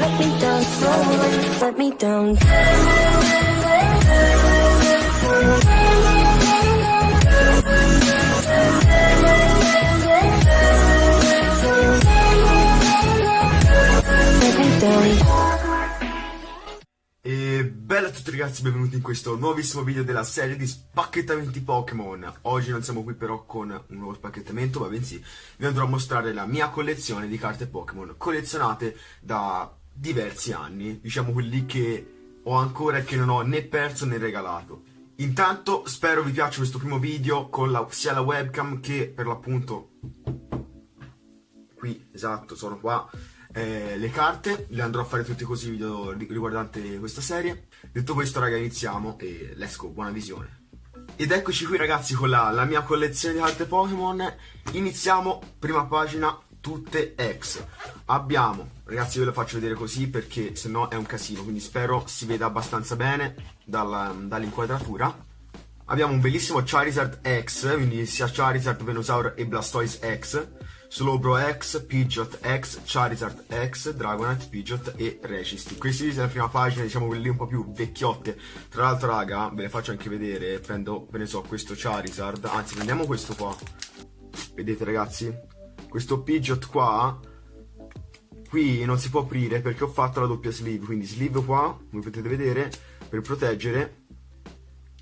let me down slowly. Let me down bella a tutti ragazzi, benvenuti in questo nuovissimo video della serie di spacchettamenti Pokémon. Oggi non siamo qui però con un nuovo spacchettamento, ma bensì vi andrò a mostrare la mia collezione di carte Pokémon Collezionate da diversi anni, diciamo quelli che ho ancora e che non ho né perso né regalato. Intanto spero vi piaccia questo primo video con la, sia la webcam che per l'appunto qui, esatto, sono qua eh, le carte, le andrò a fare tutti così video ri- riguardante questa serie. Detto questo raga iniziamo e let's go, buona visione. Ed eccoci qui ragazzi con la, la mia collezione di carte Pokémon. Iniziamo, prima pagina, tutte X. Abbiamo, ragazzi ve lo faccio vedere così perché sennò è un casino, quindi spero si veda abbastanza bene dall'inquadratura. Abbiamo un bellissimo Charizard X, quindi sia Charizard, Venusaur e Blastoise X, Slowbro X, Pidgeot X, Charizard X, Dragonite, Pidgeot e Registy. Questi sono la prima pagina, diciamo quelle un po' più vecchiotte. Tra l'altro, raga, ve le faccio anche vedere. Prendo, ve ne so, questo Charizard. Anzi, prendiamo questo qua. Vedete, ragazzi? Questo Pidgeot qua. Qui non si può aprire perché ho fatto la doppia sleeve. Quindi sleeve qua, come potete vedere, per proteggere.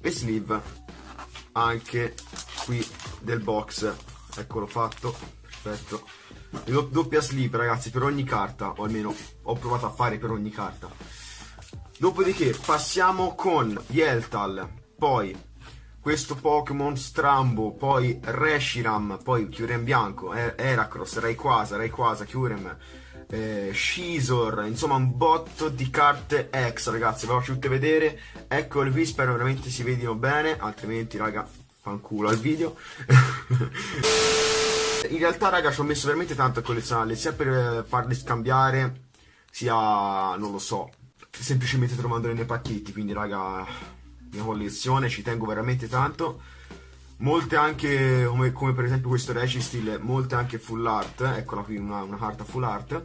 E sleeve anche qui del box. Eccolo fatto perfetto. Do- doppia sleeve ragazzi per ogni carta o almeno ho provato a fare per ogni carta. Dopodiché passiamo con Yeltal poi questo Pokémon Strambo poi Reshiram poi Kyurem bianco Er- Heracross Rayquaza Rayquaza Kyurem eh, Shizor insomma un botto di carte X ragazzi ve le faccio tutte vedere. Eccole qui spero veramente si vedino bene altrimenti raga fanculo al video In realtà, raga, ci ho messo veramente tanto a collezionarle, sia per eh, farle scambiare, sia, non lo so, semplicemente trovandole nei pacchetti. Quindi, raga, mia collezione, ci tengo veramente tanto. Molte anche, come, come per esempio questo Registil, molte anche full art, eccola qui una, una carta full art.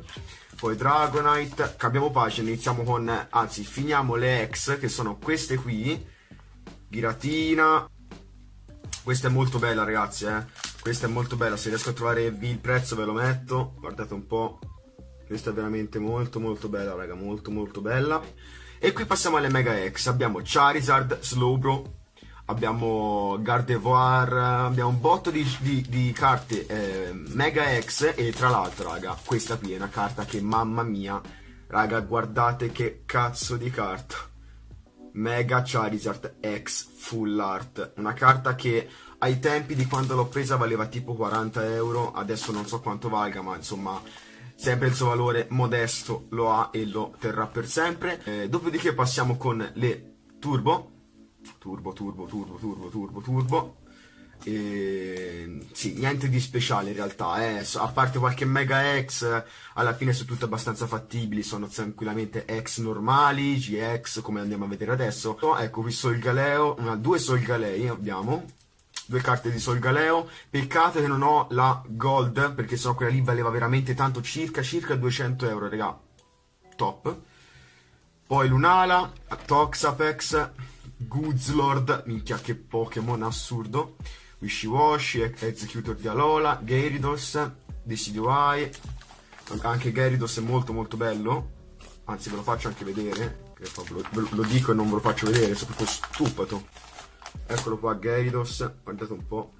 Poi Dragonite, cambiamo pagina, iniziamo con, anzi, finiamo le ex, che sono queste qui. Giratina, questa è molto bella ragazzi eh questa è molto bella se riesco a trovare il prezzo ve lo metto. Guardate un po' questa è veramente molto molto bella raga molto molto bella. E qui passiamo alle Mega X. Abbiamo Charizard, Slowbro abbiamo Gardevoir abbiamo un botto di, di- di carte eh, Mega X e tra l'altro raga questa qui è una carta che mamma mia raga guardate che cazzo di carta. Mega Charizard X Full Art, una carta che ai tempi di quando l'ho presa valeva tipo 40 euro, adesso non so quanto valga, ma insomma sempre il suo valore modesto lo ha e lo terrà per sempre. Eh, dopodiché passiamo con le Turbo, Turbo, Turbo, Turbo, Turbo, Turbo, Turbo. E, sì, niente di speciale in realtà, eh. a parte qualche Mega X, alla fine sono tutte abbastanza fattibili, sono tranquillamente X normali, GX come andiamo a vedere adesso. Ecco qui Solgaleo, una, due Solgalei abbiamo, due carte di Solgaleo, peccato che non ho la Gold, perché sennò quella lì valeva veramente tanto, circa, circa 200 euro, raga, top. Poi Lunala, Toxapex, Goozlord, minchia che Pokémon assurdo, Wishiwashi, Executor di Alola, Gyarados, Decidueye, anche Gyarados è molto molto bello, anzi ve lo faccio anche vedere, lo dico e non ve lo faccio vedere, sono proprio stupato. Eccolo qua Gyarados, guardate un po'.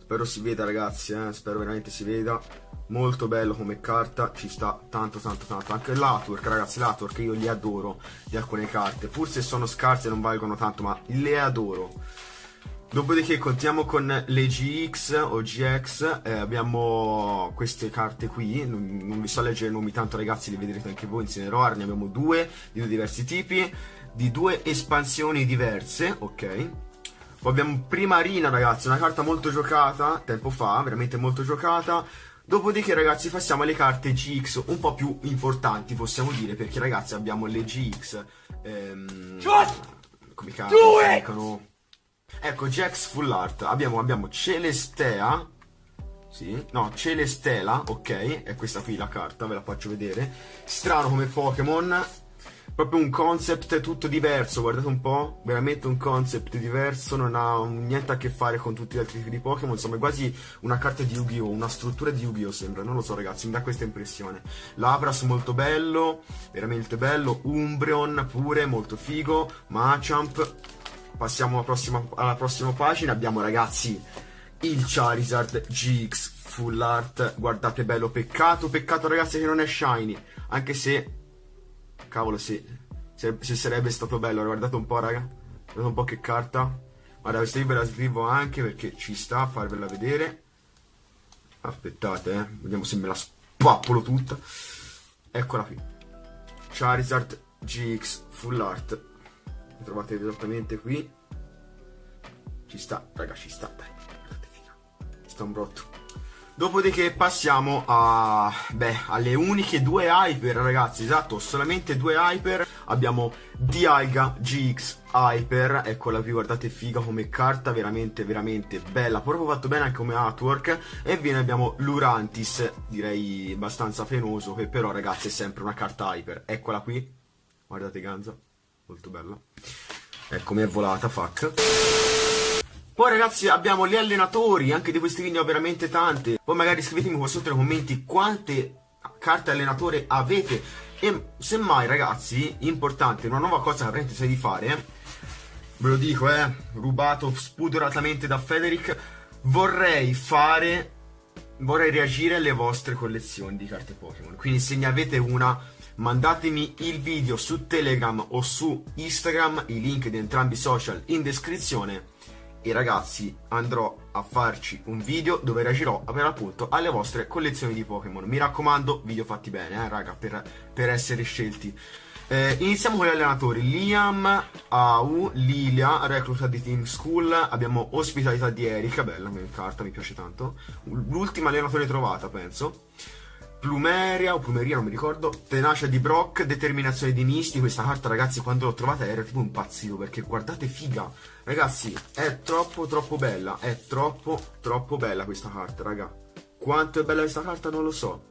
Spero si veda ragazzi, eh? spero veramente si veda. Molto bello come carta, ci sta tanto tanto tanto. Anche l'Atwork ragazzi, l'Atwork io li adoro di alcune carte. Pur se sono scarse non valgono tanto, ma le adoro. Dopodiché continuiamo con le GX o GX, eh, abbiamo queste carte qui, non, non vi so leggere i nomi tanto ragazzi, li vedrete anche voi in Cineroar, ne abbiamo due di due diversi tipi, di due espansioni diverse, ok? Poi abbiamo Primarina ragazzi, una carta molto giocata, tempo fa, veramente molto giocata. Dopodiché ragazzi passiamo alle carte GX un po' più importanti possiamo dire, perché ragazzi abbiamo le GX, ehm, come cazzo dicono? Ecco, GX Full Art, abbiamo, abbiamo Celestea, Sì, no, Celestela, ok, è questa qui la carta, ve la faccio vedere. Strano come Pokémon, proprio un concept tutto diverso, guardate un po', veramente un concept diverso, non ha niente a che fare con tutti gli altri tipi di Pokémon, insomma è quasi una carta di Yu-Gi-Oh!, una struttura di Yu-Gi-Oh! sembra, non lo so ragazzi, mi dà questa impressione. Lapras molto bello, veramente bello, Umbreon pure, molto figo, Machamp, passiamo alla prossima, alla prossima pagina, abbiamo ragazzi il Charizard GX Full Art, guardate bello, peccato, peccato ragazzi che non è shiny, anche se Cavolo, sì. Se, se sarebbe stato bello, guardate un po', raga. Guardate un po' che carta. Guarda, questa ve la scrivo anche perché ci sta a farvela vedere. Aspettate, eh. Vediamo se me la spappolo tutta. Eccola qui. Charizard GX Full Art. La trovate esattamente qui. Ci sta, raga, ci sta. Dai, guardate, figa. Sta un brotto. Dopodiché passiamo a, beh, alle uniche due hyper, ragazzi, esatto, solamente due hyper. Abbiamo Dialga GX Hyper, eccola qui, guardate figa come carta, veramente, veramente bella, proprio fatto bene anche come artwork. E viene abbiamo Lurantis, direi abbastanza fenoso, che però, ragazzi, è sempre una carta hyper. Eccola qui, guardate Ganza, molto bella. Ecco, mi è volata, fuck. Poi ragazzi abbiamo gli allenatori, anche di questi video veramente tante. Poi magari scrivetemi qua sotto nei commenti quante carte allenatore avete. E semmai ragazzi, importante, una nuova cosa che avrete sai di fare, ve lo dico eh, rubato spudoratamente da Federic, vorrei fare, vorrei reagire alle vostre collezioni di carte Pokémon. Quindi se ne avete una mandatemi il video su Telegram o su Instagram, i link di entrambi i social in descrizione e ragazzi andrò a farci un video dove reagirò per l'appunto alle vostre collezioni di Pokémon. Mi raccomando, video fatti bene, eh, raga, per, per essere scelti. Eh, iniziamo con gli allenatori. Liam, Au, Lilia, recluta di Team School. Abbiamo ospitalità di Erika, bella carta, mi piace tanto. L'ultima allenatore trovata, penso. Plumeria o Plumeria, non mi ricordo. Tenacia di Brock, determinazione di Misty. Questa carta, ragazzi, quando l'ho trovata era tipo impazzito perché guardate figa. Ragazzi, è troppo troppo bella. È troppo troppo bella questa carta, raga. Quanto è bella questa carta non lo so.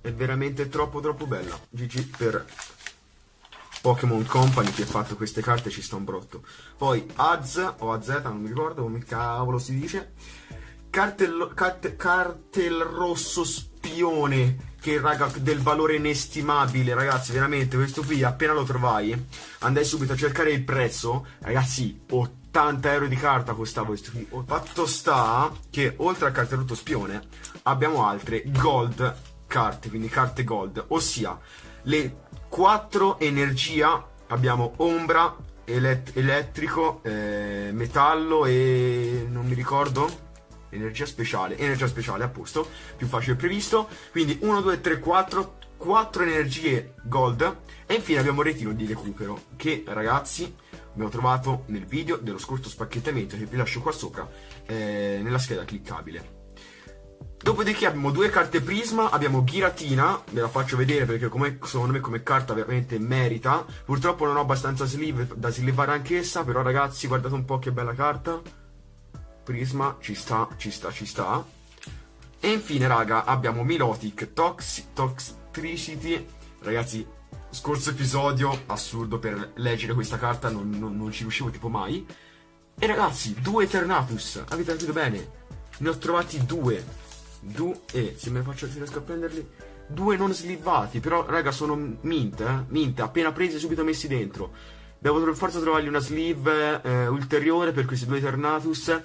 È veramente troppo troppo bella. GG per Pokémon Company che ha fatto queste carte ci sta un brotto. Poi Az o AZ, non mi ricordo come cavolo si dice. Cartel, carte, cartel rosso spione che raga del valore inestimabile ragazzi veramente questo qui appena lo trovai andai subito a cercare il prezzo ragazzi 80 euro di carta costava questo qui. Fatto sta che oltre al cartelotto spione abbiamo altre gold carte quindi carte gold ossia le 4 energia abbiamo ombra elett elettrico eh, metallo e non mi ricordo energia speciale, energia speciale a posto, più facile previsto, quindi 1, 2, 3, 4, 4 energie gold e infine abbiamo il retino di recupero che ragazzi abbiamo trovato nel video dello scorso spacchettamento che vi lascio qua sopra eh, nella scheda cliccabile. Dopodiché abbiamo due carte prisma, abbiamo Giratina, ve la faccio vedere perché come, secondo me come carta veramente merita. Purtroppo non ho abbastanza sleeve da slivare anch'essa, però ragazzi guardate un po' che bella carta. Prisma, ci sta, ci sta, ci sta. E infine, raga, abbiamo Milotic, Tox Toxicity. Ragazzi, scorso episodio, assurdo per leggere questa carta, non, non, non ci riuscivo tipo mai. E ragazzi, due Eternatus, avete capito bene? Ne ho trovati due. Due, se me ne faccio, se riesco a prenderli. Due non slivati, però raga sono mint, eh? Mint, appena presi subito messi dentro. Devo per forza trovargli una sleeve eh, ulteriore per questi due Eternatus.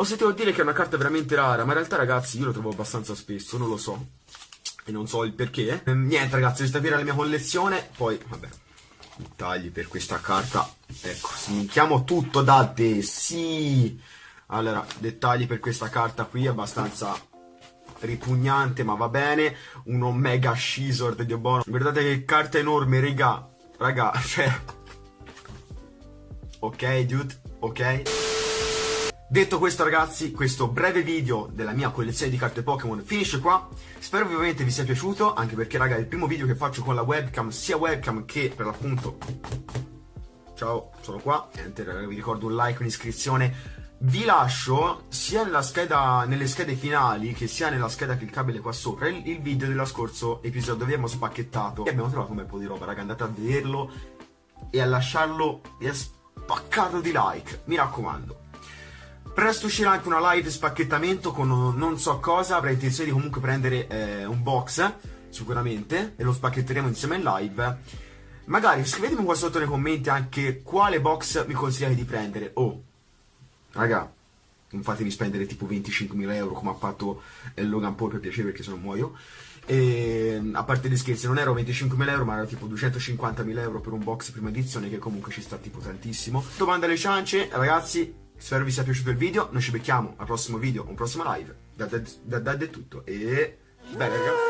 Ho sentito dire che è una carta veramente rara, ma in realtà ragazzi io lo trovo abbastanza spesso, non lo so. E non so il perché. Eh, niente ragazzi, questa qui era la mia collezione. Poi, vabbè, dettagli per questa carta. Ecco, sminchiamo tutto da te, sì. Allora, dettagli per questa carta qui, abbastanza ripugnante, ma va bene. Uno mega scissor di Obono. Guardate che carta enorme, raga. Raga, cioè... Ok, dude, ok. Detto questo ragazzi, questo breve video della mia collezione di carte Pokémon finisce qua. Spero ovviamente vi sia piaciuto, anche perché raga è il primo video che faccio con la webcam, sia webcam che per l'appunto... Ciao, sono qua. Niente raga, vi ricordo un like, un'iscrizione vi lascio sia scheda, nelle schede finali che sia nella scheda cliccabile qua sopra il, il video dello scorso episodio dove abbiamo spacchettato e abbiamo trovato un bel po' di roba raga andate a vederlo e a lasciarlo e a spaccarlo di like mi raccomando Presto uscirà anche una live spacchettamento con non so cosa, avrei intenzione di comunque prendere eh, un box, sicuramente, e lo spacchetteremo insieme in live. Magari scrivetemi qua sotto nei commenti anche quale box mi consigliate di prendere. Oh, raga, non fatemi spendere tipo 25.000 euro come ha fatto eh, Logan Paul per piacere perché se no muoio. E, a parte gli scherzi, non ero 25.000 euro, ma era tipo 250.000 euro per un box prima edizione, che comunque ci sta tipo tantissimo. Domanda alle ciance, ragazzi, spero vi sia piaciuto il video. Noi ci becchiamo al prossimo video, un prossimo live. Da Dead è tutto. E bene, ragazzi.